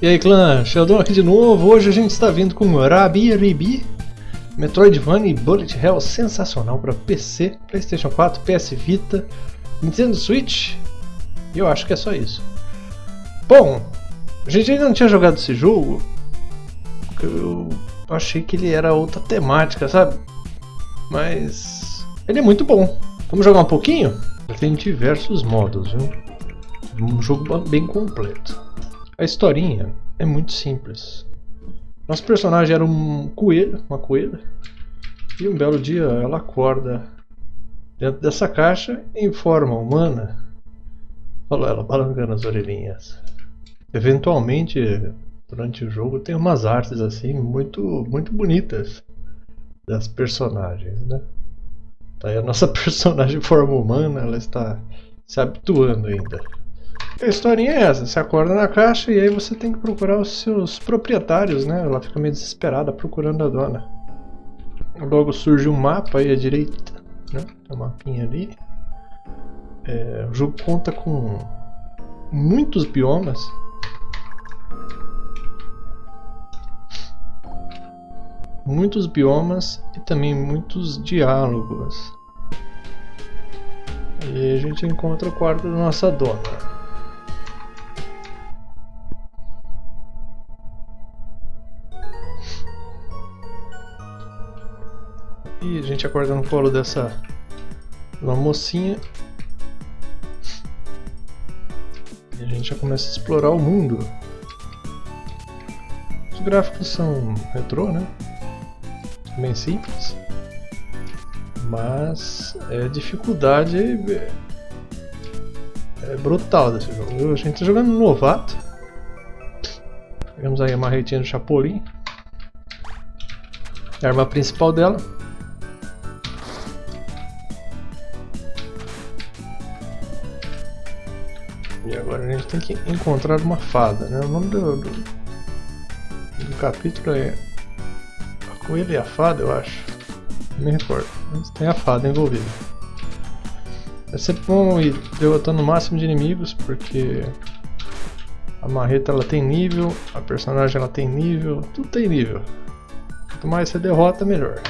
E aí clã, Sheldon aqui de novo, hoje a gente está vindo com Rabi Ribi Metroidvania Bullet Hell sensacional para PC, Playstation 4, PS Vita, Nintendo Switch e eu acho que é só isso. Bom, a gente ainda não tinha jogado esse jogo, eu achei que ele era outra temática, sabe? Mas ele é muito bom. Vamos jogar um pouquinho? Ele tem diversos modos, viu? Um jogo bem completo. A historinha é muito simples. Nosso personagem era um coelho, uma coelha, e um belo dia ela acorda dentro dessa caixa em forma humana. Falou ela, balangando as orelhinhas. Eventualmente, durante o jogo, tem umas artes assim muito, muito bonitas das personagens, né? Tá aí a nossa personagem em forma humana, ela está se habituando ainda. A historinha é essa, você acorda na caixa e aí você tem que procurar os seus proprietários, né? Ela fica meio desesperada procurando a dona. Logo surge um mapa aí à direita, né? Tem um mapinha ali. É, o jogo conta com muitos biomas. Muitos biomas e também muitos diálogos. E a gente encontra o quarto da nossa dona. E a gente acorda no colo dessa uma mocinha. E a gente já começa a explorar o mundo. Os gráficos são retrô, né? Bem simples. Mas é, dificuldade é, brutal desse jogo. A gente tá jogando no novato. Pegamos aí a marretinha do Chapolin. A arma principal dela. E agora a gente tem que encontrar uma fada, né? O nome do, do, do capítulo é A Coelha e a Fada, eu acho. Não me recordo. Mas tem a fada envolvida. É sempre bom ir derrotando o máximo de inimigos, porque a marreta ela tem nível, a personagem ela tem nível, tudo tem nível. Quanto mais você derrota, melhor.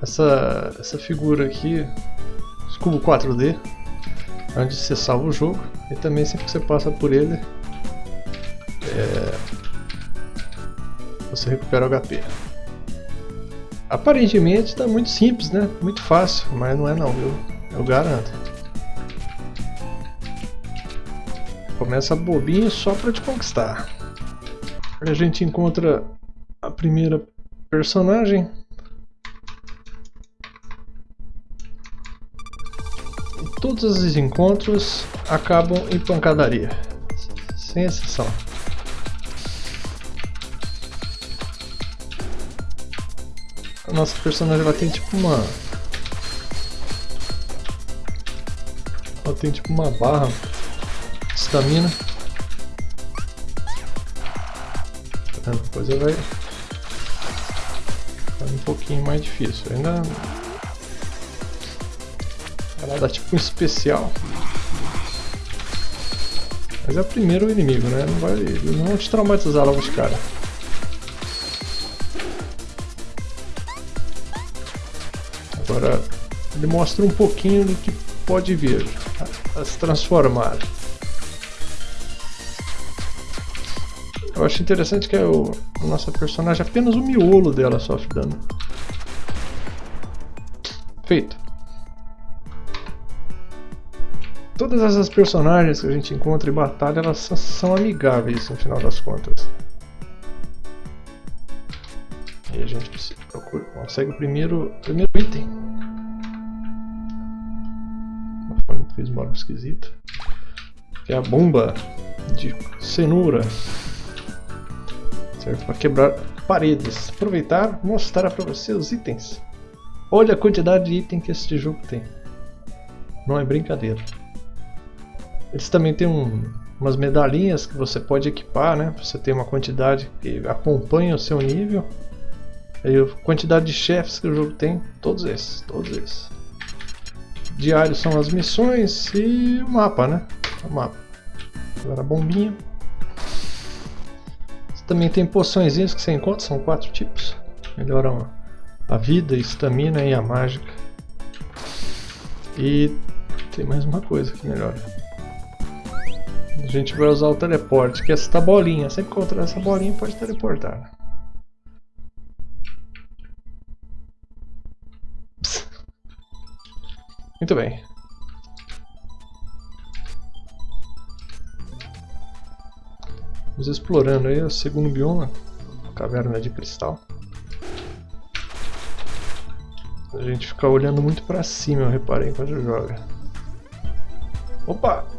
Essa, essa figura aqui cubo 4D, onde você salva o jogo e também sempre que você passa por ele é, você recupera o HP. Aparentemente está muito simples, né? Muito fácil, mas não é não, viu? Eu garanto. Começa bobinho só para te conquistar. A gente encontra a primeira personagem Todos os encontros acabam em pancadaria, sem exceção. A nossa personagem ela tem tipo uma... Ela tem tipo uma barra de estamina. Depois ela vai ficar um pouquinho mais difícil. Ainda ela dá tipo um especial. Mas é o primeiro inimigo, né? Não vai, não vão te traumatizar logo de cara. Agora ele mostra um pouquinho do que pode vir a, a se transformar. Eu acho interessante que é o, a nossa personagem apenas o miolo dela sofre dano. Feito. Todas essas personagens que a gente encontra em batalha, elas são amigáveis no final das contas. E a gente procura, consegue o primeiro, primeiro item. Fez uma esquisita. Que é a bomba de cenoura. Serve para quebrar paredes. Aproveitar mostrar para você os itens. Olha a quantidade de item que este jogo tem. Não é brincadeira. Eles também têm um, umas medalhinhas que você pode equipar, né? Você tem uma quantidade que acompanha o seu nível. E a quantidade de chefes que o jogo tem, todos esses, todos esses. Diários são as missões e o mapa, né? Vamos Agora a bombinha. Você também tem poções que você encontra, são quatro tipos. Melhoram a vida, a estamina e a mágica. E tem mais uma coisa que melhora. A gente vai usar o teleporte, que é essa bolinha. Sempre encontrar essa bolinha pode teleportar. Muito bem. Vamos explorando aí o segundo bioma, caverna de cristal. A gente fica olhando muito pra cima, eu reparei enquanto joga. Opa!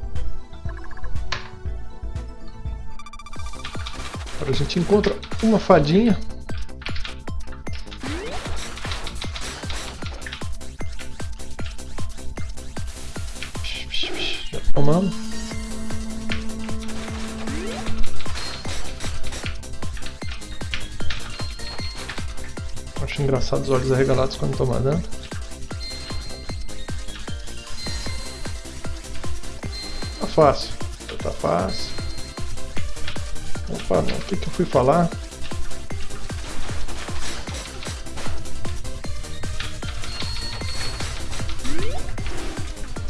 Agora a gente encontra uma fadinha tomando. Acho engraçado os olhos arregalados quando toma dano. Tá fácil. Tá fácil. Opa, não. o que, que eu fui falar?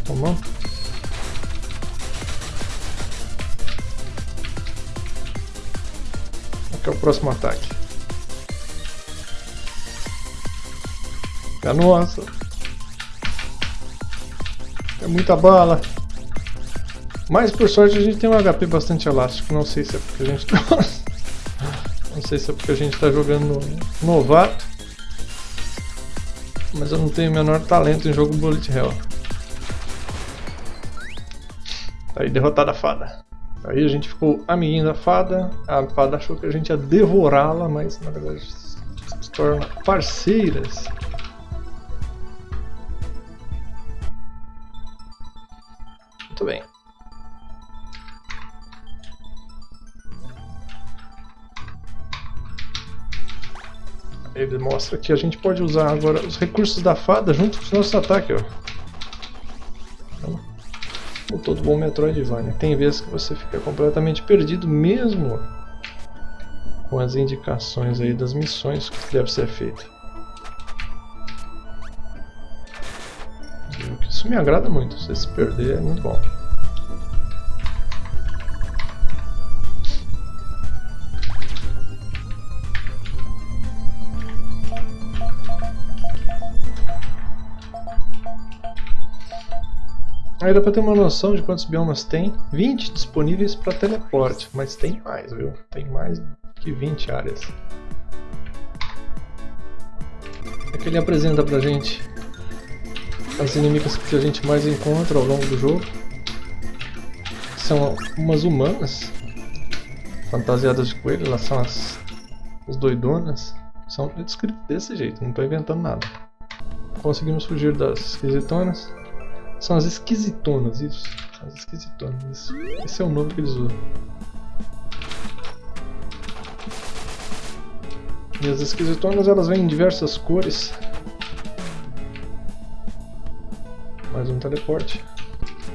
Tomou? que é o próximo ataque. Nossa! É muita bala! Mas por sorte a gente tem um HP bastante elástico, não sei se é porque a gente tá... não sei se é porque a gente está jogando novato. Mas eu não tenho o menor talento em jogo Bullet Hell. Tá aí derrotada a fada. Aí a gente ficou amiguinho da fada, a fada achou que a gente ia devorá-la, mas na verdade se torna parceiras. Ele mostra que a gente pode usar agora os recursos da fada junto com os nossos ataques. Ó. Como todo bom Metroidvania, tem vezes que você fica completamente perdido mesmo com as indicações aí das missões que deve ser feita. Isso me agrada muito, você se perder é muito bom. Aí dá pra ter uma noção de quantos biomas tem. 20 disponíveis para teleporte, mas tem mais, viu? Tem mais que 20 áreas. Aqui ele apresenta pra gente as inimigas que a gente mais encontra ao longo do jogo. São umas humanas, fantasiadas de coelho, elas são as, as doidonas. São descritas desse jeito, não estou inventando nada. Conseguimos fugir das esquisitonas. São as esquisitonas, isso. As esquisitonas, isso. Esse é o nome que eles usam. E as esquisitonas elas vêm em diversas cores. Mais um teleporte.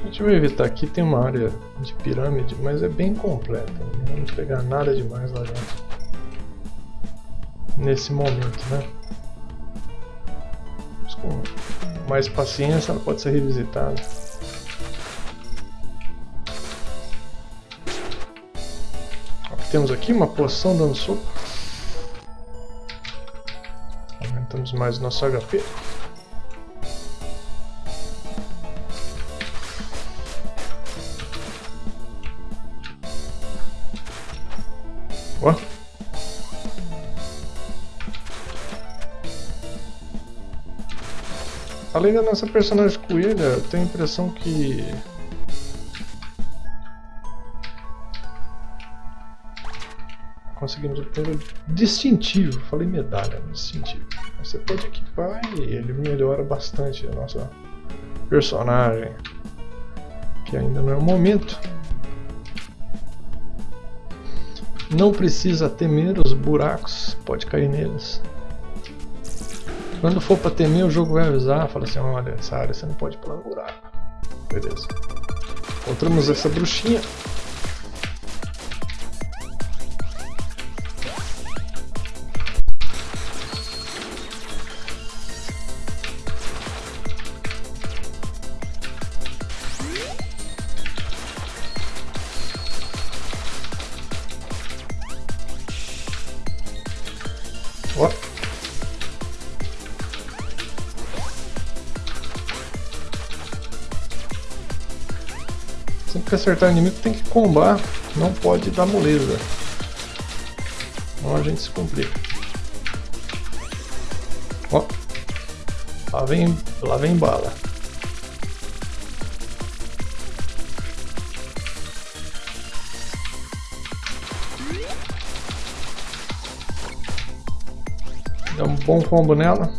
A gente vai evitar aqui, tem uma área de pirâmide, mas é bem completa. Não vamos pegar nada demais lá dentro. Nesse momento, né? Mais paciência, ela pode ser revisitada. Temos aqui uma poção dando soco. Aumentamos mais o nosso HP. Além da nossa personagem coelha, eu tenho a impressão que... Conseguimos o distintivo, falei medalha, distintivo. Você pode equipar e ele melhora bastante a nossa personagem. Que ainda não é o momento. Não precisa temer os buracos, pode cair neles. Quando for pra temer, o jogo vai avisar, fala assim, olha, essa área você não pode pular no buraco. Beleza. Encontramos essa bruxinha. Que acertar o inimigo tem que combar, não pode dar moleza. Senão a gente se complica. Ó. Lá vem, lá vem bala. Dá um bom combo nela.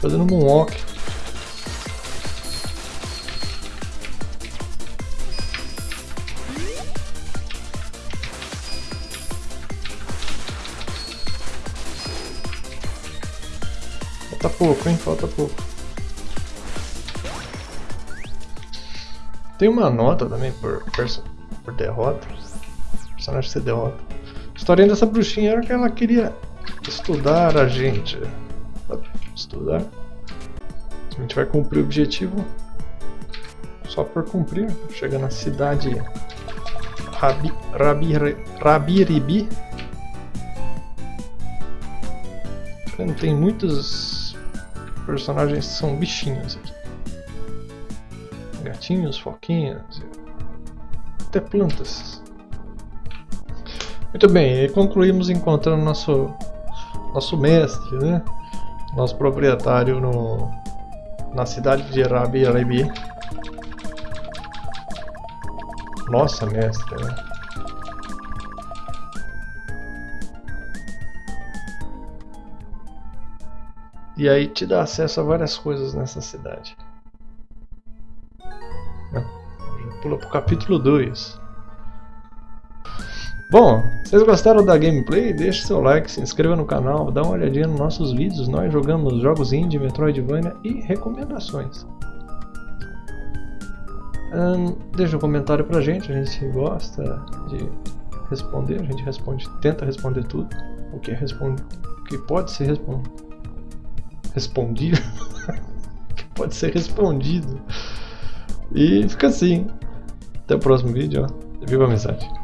Fazendo moonwalk. Falta pouco, hein? Falta pouco. Tem uma nota também por, por derrota. Personagem ser derrota. A historinha dessa bruxinha era que ela queria estudar a gente. Estudar. A gente vai cumprir o objetivo só por cumprir. Chega na cidade Rabi, Rabi, Rabiribi. Tem muitos personagens que são bichinhos aqui. Gatinhos, foquinhas, até plantas. Muito bem, concluímos encontrando nosso nosso mestre, né? Nosso proprietário no, na cidade de Rabi Arabi. Nossa, mestre, né? E aí te dá acesso a várias coisas nessa cidade. Pula pro capítulo 2. Bom, vocês gostaram da gameplay? Deixe seu like, se inscreva no canal, dá uma olhadinha nos nossos vídeos. Nós jogamos jogos indie, Metroidvania e recomendações. Hum, deixa um comentário pra gente, a gente gosta de responder, a gente responde, tenta responder tudo. O que, é responde, o que pode ser respondido. Respondido? que pode ser respondido. E fica assim. Até o próximo vídeo, ó. Viva a mensagem.